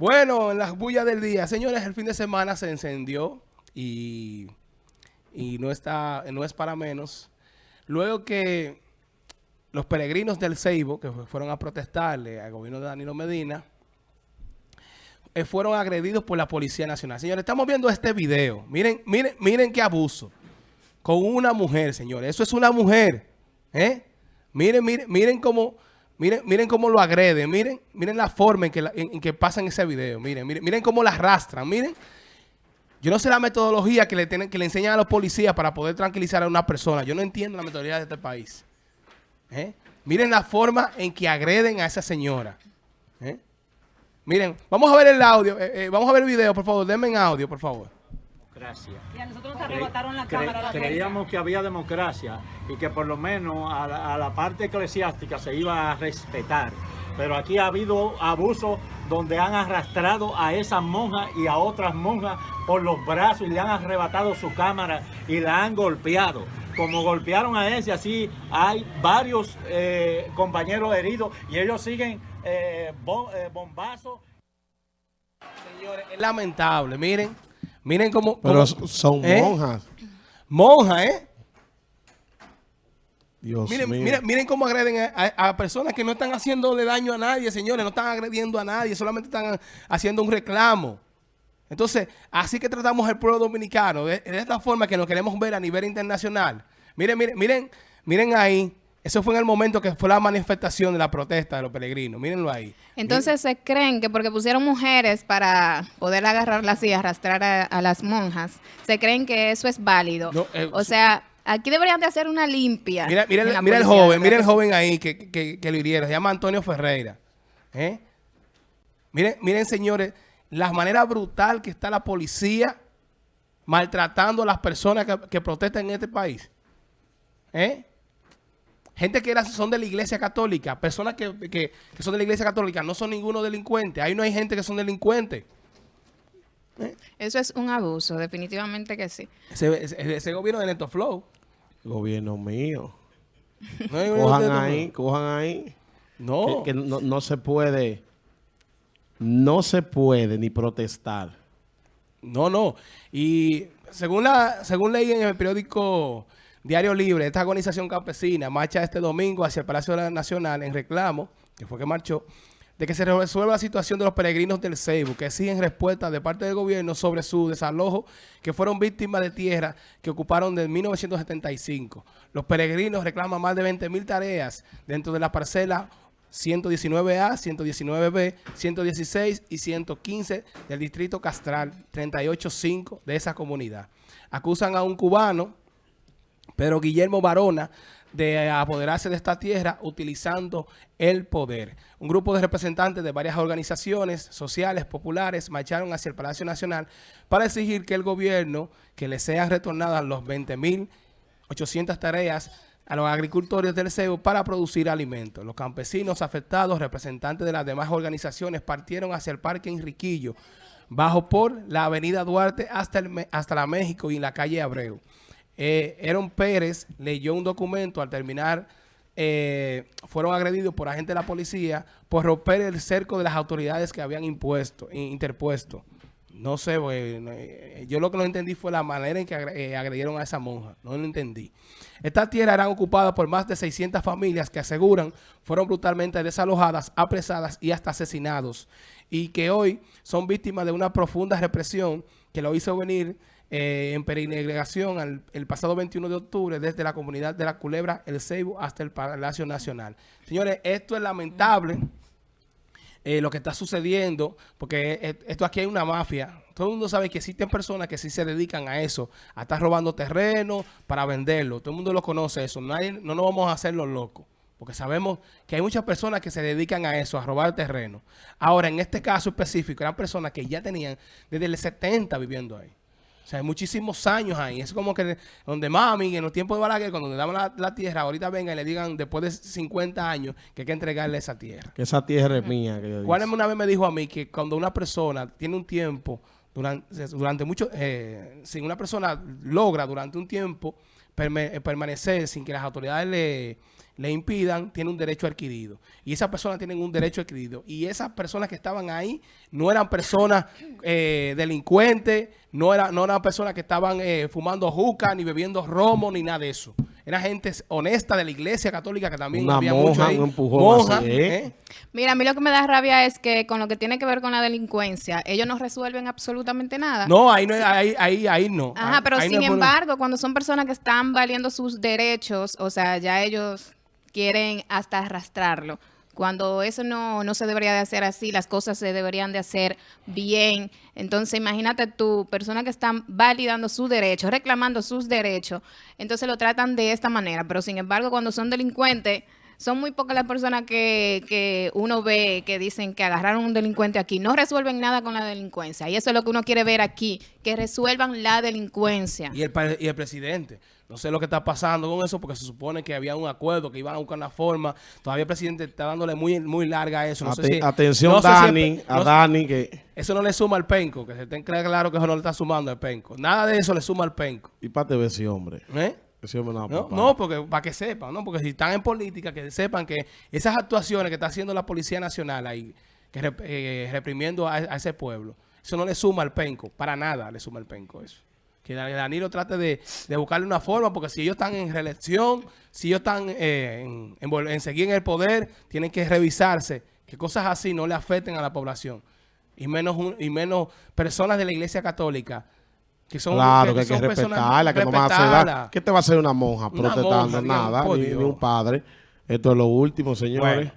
Bueno, en las bullas del día, señores, el fin de semana se encendió y, y no, está, no es para menos. Luego que los peregrinos del Ceibo, que fueron a protestarle al gobierno de Danilo Medina, eh, fueron agredidos por la Policía Nacional. Señores, estamos viendo este video. Miren, miren, miren qué abuso. Con una mujer, señores. Eso es una mujer. ¿eh? Miren, miren, miren cómo... Miren, miren cómo lo agreden, miren, miren la forma en que, en, que pasan ese video, miren, miren, miren cómo la arrastran, miren. Yo no sé la metodología que le, tienen, que le enseñan a los policías para poder tranquilizar a una persona. Yo no entiendo la metodología de este país. ¿Eh? Miren la forma en que agreden a esa señora. ¿Eh? Miren, vamos a ver el audio, eh, vamos a ver el video, por favor, denme en audio, por favor. Democracia. Y a nosotros nos arrebataron la cámara. creíamos que había democracia y que por lo menos a la, parte eclesiástica se iba a respetar. Pero aquí ha habido abuso donde han arrastrado a esas monjas y a otras monjas por los brazos y le han arrebatado su cámara y la han golpeado. Como golpearon a ese, así hay varios eh, compañeros heridos y ellos siguen eh, eh, bombazos. Señores, es lamentable, miren. Miren cómo... Pero son ¿eh? monjas. Monjas, ¿eh? Dios miren, mío. Miren, miren cómo agreden a, personas que no están haciéndole daño a nadie, señores. No están agrediendo a nadie, solamente están haciendo un reclamo. Entonces, así que tratamos el pueblo dominicano, de, de, esta forma que nos queremos ver a nivel internacional. Miren, miren, miren, miren ahí eso fue en el momento que fue la manifestación de la protesta de los peregrinos. Mírenlo ahí. Entonces se creen que porque pusieron mujeres para poder agarrarlas y arrastrar a, las monjas, se creen que eso es válido. Eh, o sea, aquí deberían de hacer una limpia. Mira, mira, el joven, mira el joven ahí que, que, lo hirieron. Se llama Antonio Ferreira. ¿Eh? Miren, miren, señores, la manera brutal que está la policía maltratando a las personas que, que protestan en este país. ¿Eh? Gente que son de la iglesia católica, personas que, son de la iglesia católica, no son ninguno delincuente. Ahí no hay gente que son delincuentes. ¿Eh? Eso es un abuso, definitivamente que sí. Ese, gobierno de Neto Flow. Gobierno mío. cojan ahí, cojan ahí. No. Que, no, no se puede, no se puede ni protestar. No, no. Y según la, según leí en el periódico Diario Libre, esta organización campesina marcha este domingo hacia el Palacio Nacional en reclamo, que fue que marchó, de que se resuelva la situación de los peregrinos del Ceibo, que exigen respuesta de parte del gobierno sobre su desalojo, que fueron víctimas de tierra que ocuparon desde 1975. Los peregrinos reclaman más de 20 mil tareas dentro de la parcela 119A, 119B, 116 y 115 del distrito Castral 385 de esa comunidad. Acusan a un cubano pero Guillermo Barona de apoderarse de esta tierra utilizando el poder. Un grupo de representantes de varias organizaciones sociales, populares, marcharon hacia el Palacio Nacional para exigir que el gobierno, que le sean retornadas los 20.800 tareas a los agricultores del CEU para producir alimentos. Los campesinos afectados, representantes de las demás organizaciones, partieron hacia el Parque Enriquillo, bajo por la avenida Duarte hasta, el, hasta la México y la calle Abreu eh, Pérez leyó un documento al terminar, eh, fueron agredidos por agentes de la policía por romper el cerco de las autoridades que habían impuesto, interpuesto. No sé, eh, yo lo que no entendí fue la manera en que eh, agredieron a esa monja. No lo entendí. Estas tierras eran ocupadas por más de 600 familias que aseguran fueron brutalmente desalojadas, apresadas y hasta asesinados. Y que hoy son víctimas de una profunda represión que lo hizo venir eh, en peregrinación el pasado 21 de octubre desde la comunidad de la Culebra, el Ceibo, hasta el Palacio Nacional. Señores, esto es lamentable. Eh, lo que está sucediendo, porque esto aquí hay una mafia. Todo el mundo sabe que existen personas que sí se dedican a eso, a estar robando terreno para venderlo. Todo el mundo lo conoce eso. No, no nos vamos a hacer los locos, porque sabemos que hay muchas personas que se dedican a eso, a robar terreno. Ahora, en este caso específico, eran personas que ya tenían desde el 70 viviendo ahí. Sea, hay muchísimos años ahí. Es como que donde mami, en los tiempos de Balaguer, cuando le daban la, tierra, ahorita venga y le digan después de 50 años que hay que entregarle esa tierra. Que esa tierra es mía. Que ¿Cuál una vez me dijo a mí que cuando una persona tiene un tiempo, durante, mucho, eh, si una persona logra durante un tiempo permanecer sin que las autoridades le le impidan, tiene un derecho adquirido. Y esas personas tienen un derecho adquirido. Y esas personas que estaban ahí no eran personas eh, delincuentes, no, era, no eran personas que estaban eh, fumando juca, ni bebiendo romo, ni nada de eso. Era gente honesta de la iglesia católica que también había mucho ahí. ¿eh? Mira, a mí lo que me da rabia es que con lo que tiene que ver con la delincuencia, ellos no resuelven absolutamente nada. No, ahí no, ahí, ahí, ahí no. Ajá, pero sin embargo, cuando son personas que están valiendo sus derechos, o sea, ya ellos quieren hasta arrastrarlo. Cuando eso no, no se debería de hacer así, las cosas se deberían de hacer bien. Entonces, imagínate tú, personas que están validando sus derechos, reclamando sus derechos, entonces lo tratan de esta manera. Pero sin embargo, cuando son delincuentes, son muy pocas las personas que, que, uno ve que dicen que agarraron un delincuente aquí. No resuelven nada con la delincuencia. Y eso es lo que uno quiere ver aquí, que resuelvan la delincuencia. Y el, y el presidente. No sé lo que está pasando con eso porque se supone que había un acuerdo, que iban a buscar una forma. Todavía el presidente está dándole muy, muy larga a eso. No sé atención, Dani, a Dani. que Eso no le suma al penco, que se tenga claro que eso no le está sumando al penco. Nada de eso le suma al penco. Y para ver ese hombre. ¿Eh? No, no, porque para que sepan, ¿no? Porque si están en política, que sepan que esas actuaciones que está haciendo la Policía Nacional ahí, que eh, reprimiendo a, a ese pueblo, eso no le suma al penco. Para nada le suma al penco eso que Danilo trate de, buscarle una forma, porque si ellos están en reelección, si ellos están eh, en, seguir en el poder, tienen que revisarse que cosas así no le afecten a la población. Y menos, y menos personas de la iglesia católica que son, claro, que, que, que hay que respetarla, que no vas a hacer ¿Qué te va a hacer una monja una protestando? Nada, ni, un padre. Esto es lo último, señores.